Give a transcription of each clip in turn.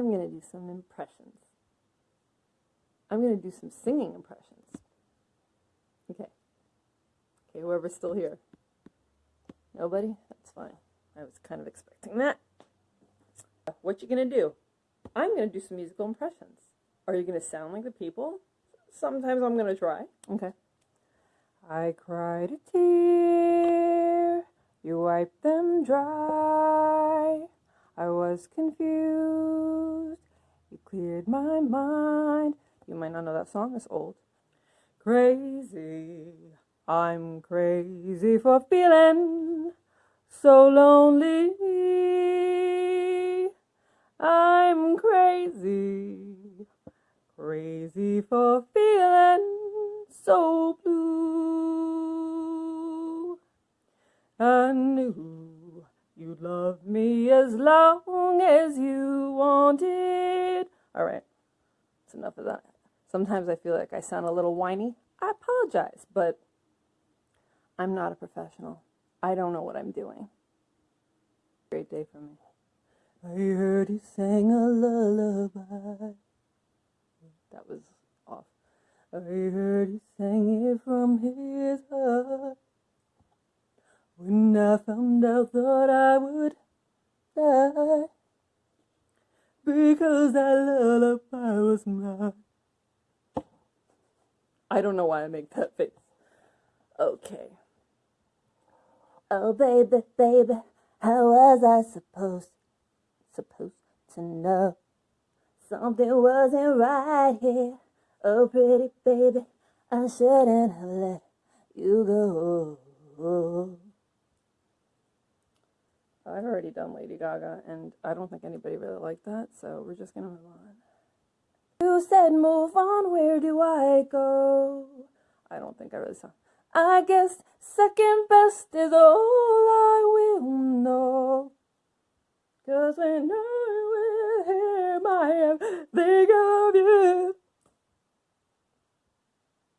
I'm going to do some impressions. I'm going to do some singing impressions. Okay. Okay, whoever's still here. Nobody? That's fine. I was kind of expecting that. What you going to do? I'm going to do some musical impressions. Are you going to sound like the people? Sometimes I'm going to try. Okay. I cried a tear, you wiped them dry. I was confused, you cleared my mind. You might not know that song, it's old. Crazy, I'm crazy for feeling so lonely. I'm crazy, crazy for feeling so blue. I knew you'd love me as long as you wanted. All right, that's enough of that. Sometimes I feel like I sound a little whiny. I apologize, but I'm not a professional. I don't know what I'm doing. Great day for me. I heard he sang a lullaby. That was off. I heard he sang it from his heart. When I found out, thought I would die. Because that lullaby was mine. I don't know why I make that face. Okay. Oh, baby, baby, how was I supposed, supposed to know? Something wasn't right here. Oh, pretty baby, I shouldn't have let you go. I've already done Lady Gaga, and I don't think anybody really liked that, so we're just gonna move on. You said move on, where do I go? I don't think I really saw. I guess second best is all I will know. Cause when I with him, I am think of you.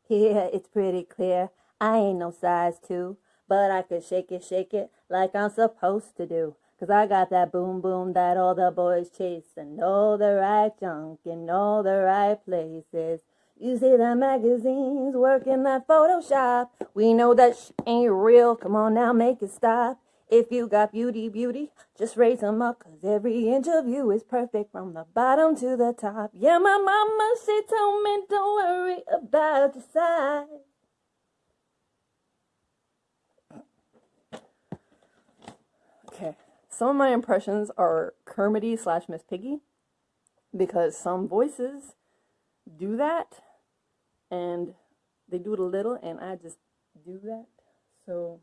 Yeah, it's pretty clear. I ain't no size two, but I could shake it, shake it like I'm supposed to do. Cause I got that boom boom that all the boys chase and all the right junk in all the right places. You see the magazines working that Photoshop. We know that sh- ain't real. Come on now, make it stop. If you got beauty, beauty, just raise them up. Cause every inch of you is perfect from the bottom to the top. Yeah, my mama, she told me don't worry about the size. Okay. Some of my impressions are Kermity slash Miss Piggy because some voices do that and they do it a little and I just do that. So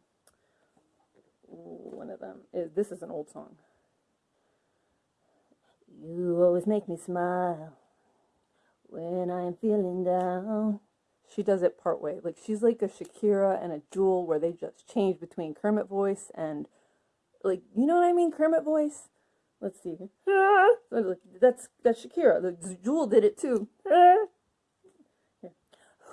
one of them is this is an old song. You always make me smile when I'm feeling down. She does it part way. Like she's like a Shakira and a Jewel where they just change between Kermit voice and like you know what I mean Kermit voice. Let's see. That's that's Shakira. The Jewel did it too.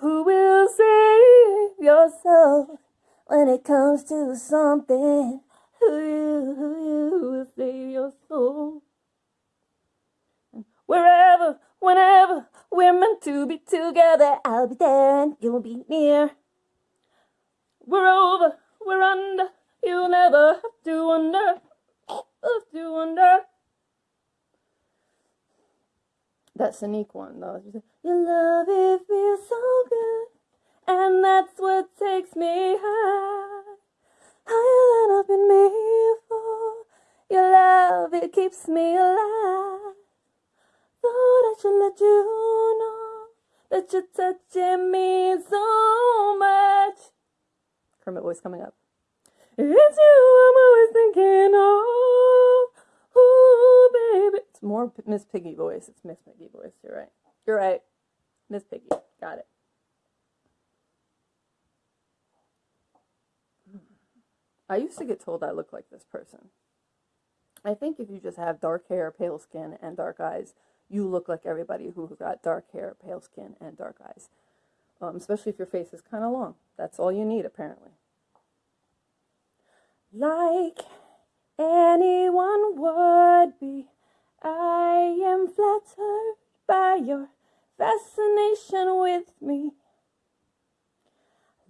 Who will save your soul when it comes to something? Who you, who you will save your soul? Wherever, whenever we're meant to be together, I'll be there and you'll be near. We're over, we're under, you'll never have to wonder, have to wonder. That's a unique one though. Your love it feels so good, and that's what takes me high, higher than I've been before. Your love it keeps me alive. Thought I should let you know that you're touching me so much. Kermit voice coming up. It's you I'm always thinking of. Ooh, baby. It's more Miss Piggy voice. It's Miss Piggy voice. You're right. You're right. Miss Piggy. Got it. I used to get told I look like this person. I think if you just have dark hair, pale skin, and dark eyes, you look like everybody who got dark hair, pale skin, and dark eyes. Um, especially if your face is kind of long. That's all you need, apparently. Like anyone would be, I am flattered by your fascination with me.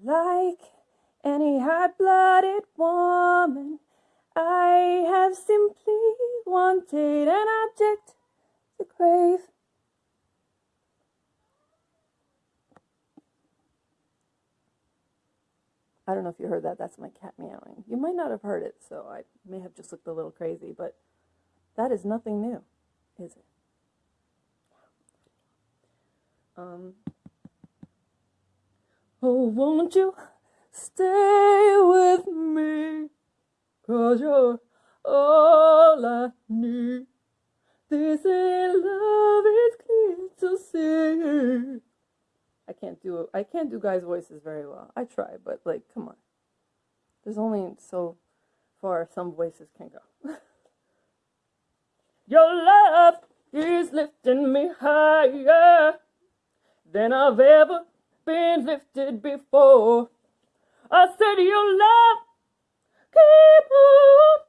Like any hot blooded woman, I have simply wanted an object to crave. I don't know if you heard that. That's my cat meowing. You might not have heard it, so I may have just looked a little crazy, but that is nothing new, is it? Um, oh, won't you stay with me? Cause you're all I need. This in love is clear to see. I can't do I can't do guys' voices very well. I try, but like, come on. There's only so far some voices can go. Your love is lifting me higher than I've ever been lifted before. I said your love keep on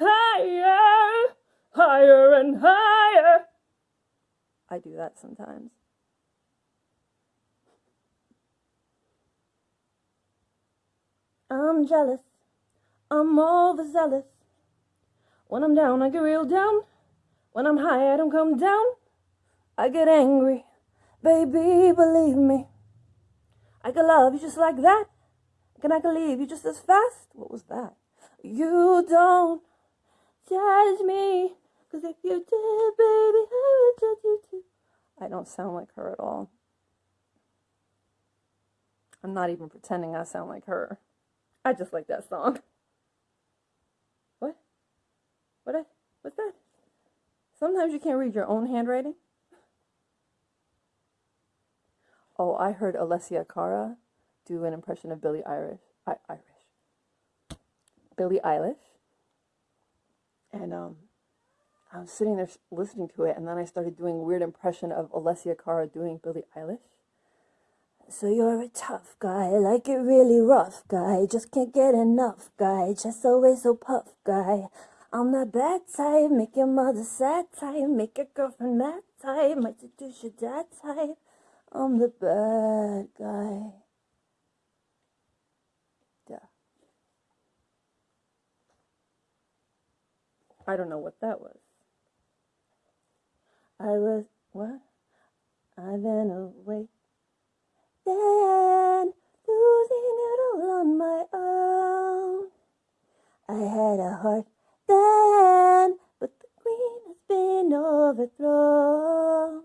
higher, higher and higher. I do that sometimes. I'm jealous. I'm overzealous. When I'm down, I get real down. When I'm high, I don't come down. I get angry. Baby, believe me. I can love you just like that. Can I can leave you just as fast? What was that? You don't judge me. Cause if you did, baby, I would judge you too. I don't sound like her at all. I'm not even pretending I sound like her. I just like that song. What? What? I, what's that? Sometimes you can't read your own handwriting. Oh, I heard Alessia Cara do an impression of Billie Irish. I, Irish. Billie Eilish. And um, I was sitting there listening to it, and then I started doing weird impression of Alessia Cara doing Billie Eilish. So you're a tough guy, like it really rough guy. Just can't get enough guy, just always so puff guy. I'm that bad type, make your mother sad type, make your girlfriend mad type, might seduce your dad type. I'm the bad guy. Yeah. I don't know what that was. I was, what? I've been away losing it all on my own. I had a heart then, but the queen has been overthrown.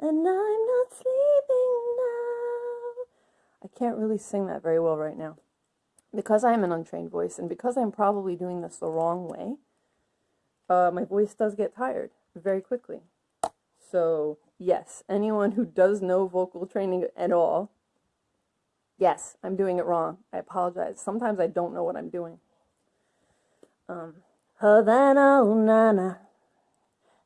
And I'm not sleeping now. I can't really sing that very well right now. Because I am an untrained voice and because I'm probably doing this the wrong way, uh, my voice does get tired very quickly. So Yes, anyone who does no vocal training at all, yes, I'm doing it wrong. I apologize. Sometimes I don't know what I'm doing. Um, Havana, ooh, nana.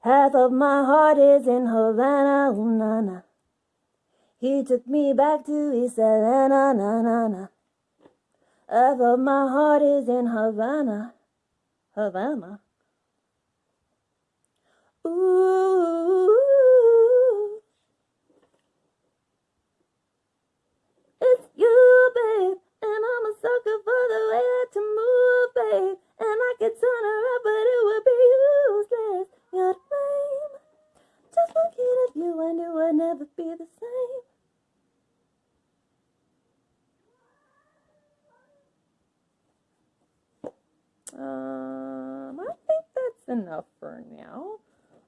Half of my heart is in Havana, ooh, nana. He took me back to East Atlanta, na, na, na. Half of my heart is in Havana, Havana. Ooh. It's you, babe, and I'm a sucker for the way that you move, babe. And I could turn her up, but it would be useless. You're to blame. Just looking at you, I knew I'd never be the same. Um, I think that's enough for now.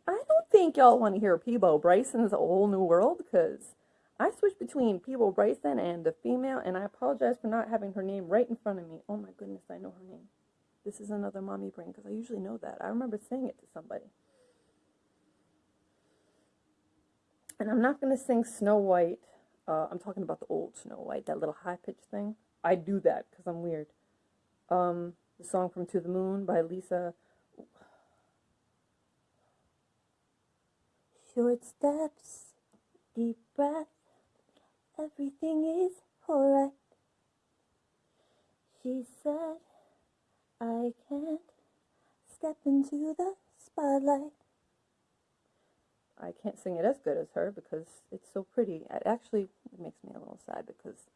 I don't think y'all want to hear Peabo Bryson's Whole New World, because I switched between Peabo Bryson and the female, and I apologize for not having her name right in front of me. Oh my goodness, I know her name. This is another mommy brain because I usually know that. I remember saying it to somebody. And I'm not going to sing Snow White. Uh, I'm talking about the old Snow White, that little high pitched thing. I do that because I'm weird. Um, the song from To the Moon by Lisa. Short steps, deep breath everything is alright. She said, I can't step into the spotlight. I can't sing it as good as her because it's so pretty. It actually it makes me a little sad because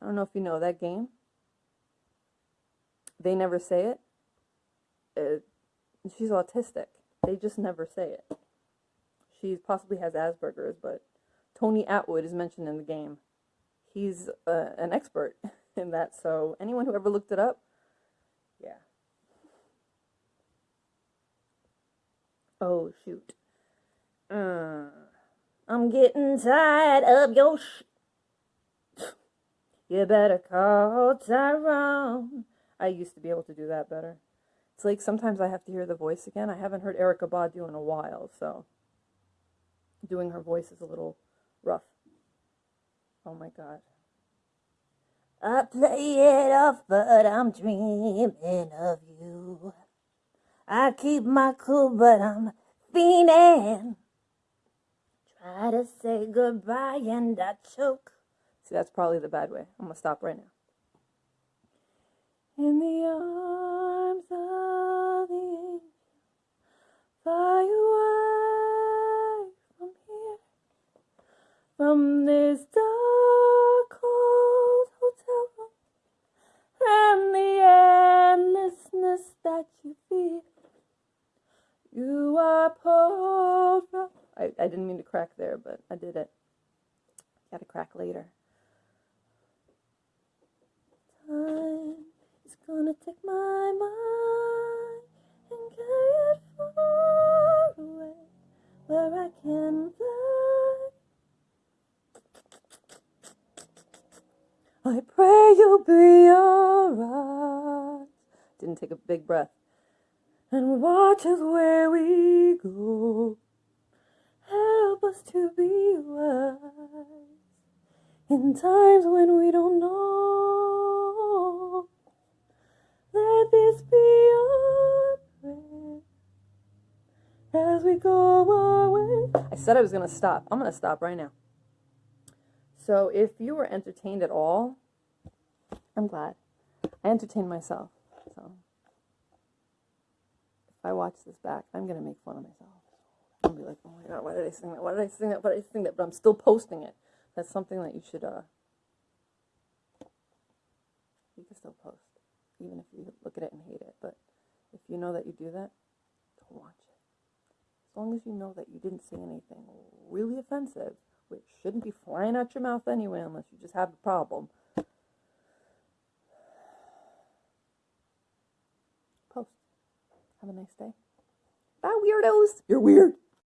I don't know if you know that game. They never say it. Uh, she's autistic. They just never say it. She possibly has Asperger's, but Tony Attwood is mentioned in the game. He's uh, an expert in that. So anyone who ever looked it up, yeah. Oh shoot. Uh, I'm getting tired of your sh. You better call Tyrone. I used to be able to do that better. It's like sometimes I have to hear the voice again. I haven't heard Erykah Badu in a while, so doing her voice is a little rough. Oh my god. I play it off, but I'm dreaming of you. I keep my cool, but I'm fiending. Try to say goodbye and I choke. See, that's probably the bad way. I'm gonna stop right now. In the arms of the angel, from here, from this dark cold hotel room, and the endlessness that you feel. You are pulled from. I, I didn't mean to crack there, but I did it. Gotta crack later. Time is gonna take my mind I pray you'll be alright. Didn't take a big breath. And watch us where we go. Help us to be wise in times when we don't know. Let this be our prayer as we go our way. I said I was going to stop. I'm going to stop right now. So, if you were entertained at all, I'm glad. I entertained myself. So, if I watch this back, I'm going to make fun of myself. I'll be like, oh my god, why did I sing that? Why did I sing that? Why did I sing that? But I'm still posting it. That's something that you should, uh, you can still post, even if you look at it and hate it. But if you know that you do that, don't watch it. As long as you know that you didn't say anything really offensive, which shouldn't be flying out your mouth anyway, unless you just have a problem. Post. Have a nice day. Bye, weirdos. You're weird.